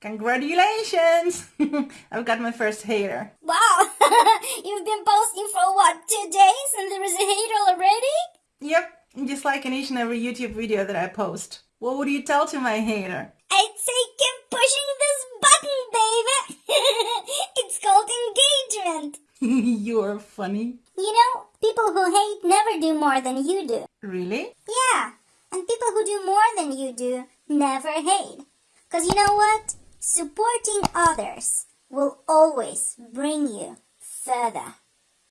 Congratulations! I've got my first hater. Wow, you've been posting for what, two days and there is a hater already? Yep, just like in each and every YouTube video that I post. What would you tell to my hater? I'd say keep pushing this button, baby! it's called engagement! You're funny. You know, people who hate never do more than you do. Really? Yeah, and people who do more than you do never hate. Cause you know what? Supporting others will always bring you further.